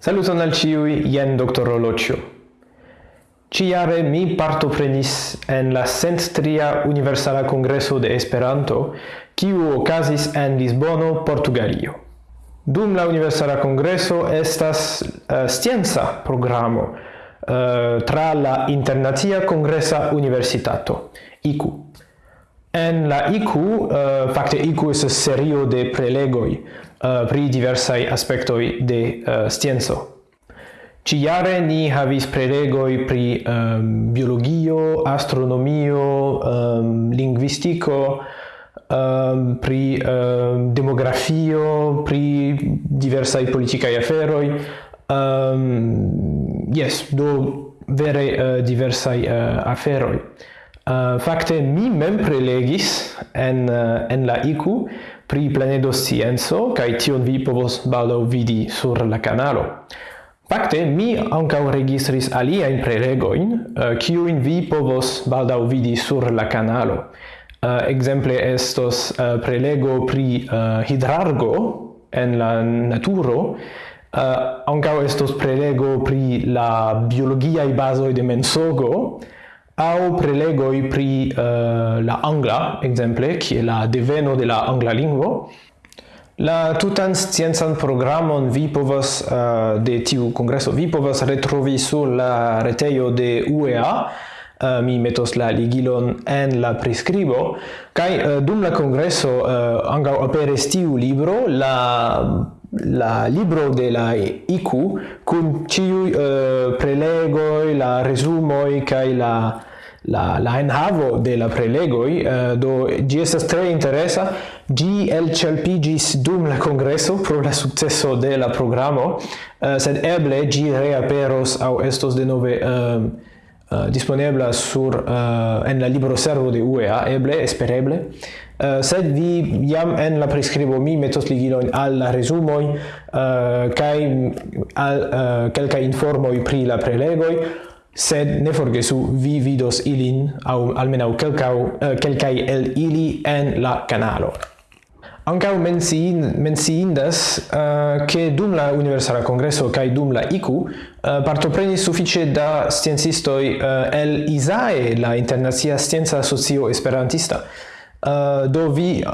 Saluton al ciui, jen Dr. Rolocio. Ciare mi partoprenis en la centria Universala Congreso de Esperanto, kiu okazis en Lisbono, Portugalio. Dum la Universala Congreso estas eh, uh, scienza programo uh, tra la Internacia Congresa Universitato, ICU. En la IQ, uh, eh, fakte IQ estas serio de prelegoj uh, pri diversaj aspektoj de uh, scienco. Ĉi-jare ni havis prelegoj pri um, biologio, astronomio, um, lingvistiko, um, pri um, demografio, pri diversaj politikaj aferoj. Um, yes, do vere uh, diversaj uh, aferoj. Uh, fakte mi mem prelegis en uh, en la IQ pri planedo scienco kaj tion vi povos baldo vidi sur la kanalo. Fakte mi ankaŭ registris aliajn prelegojn, uh, kiujn vi povos baldo vidi sur la kanalo. Uh, exemple estos uh, prelego pri uh, hidrargo en la naturo, uh, ankaŭ estos prelego pri la biologia i bazo de mensogo, au prelegoi pri uh, la angla, exemple, kie la deveno de la angla lingvo. La tutan sciencan programon vi povas uh, de tiu congresso, vi povas retrovi sur la retejo de UEA. Uh, mi metos la ligilon en la prescribo kai uh, dum la congresso uh, anga aperis tiu libro la la libro de la IQ kun uh, prelegoi, la resumoi kai la la la enhavo de la prelegoi uh, do gi estas tre interesa gi elĉelpiĝis dum la congresso pro la successo de la programo uh, sed eble gi reaperos au estos denove eh, uh, uh, disponibla sur uh, en la libro servo de UEA eble espereble. Uh, sed vi jam en la prescribo mi metos ligilojn al la resumo uh, kai al uh, kelka informoj pri la prelegoi sed ne forgesu vi vidos ilin au almenau kelkau kelkai eh, el ili en la canalo. Ancau menciin, menciindas uh, eh, che dum la Universala Congresso kaj dum la IQ uh, eh, partopreni suffice da sciencistoi uh, el ISAE, la Internacia Scienza Asocio Esperantista, Eh, do vi eh,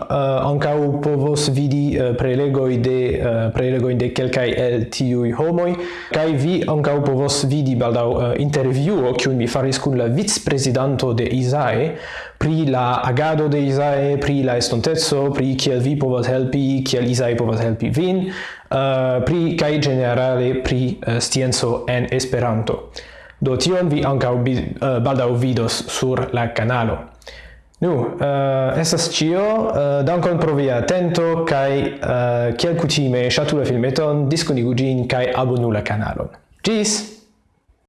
ankaŭ povos vidi eh, prelegoj de prelegoj de kelkaj el tiui homoj kaj vi ankaŭ povos vidi baldaŭ intervjuo kiun mi faris kun la vicprezidanto de Isae pri la agado de Isae, pri la estontezo pri kiel vi povas helpi, kiel Isae povas helpi vin, pri kaj generale pri scienco en Esperanto. Do tion vi ankaŭ baldau vidos sur la kanalo. Nu, uh, estas cio, uh, eh, dankon pro via atento, kai uh, eh, kiel kutime, ŝatu la filmeton, diskonigu ĝin kai abonu la kanalon. Ĝis!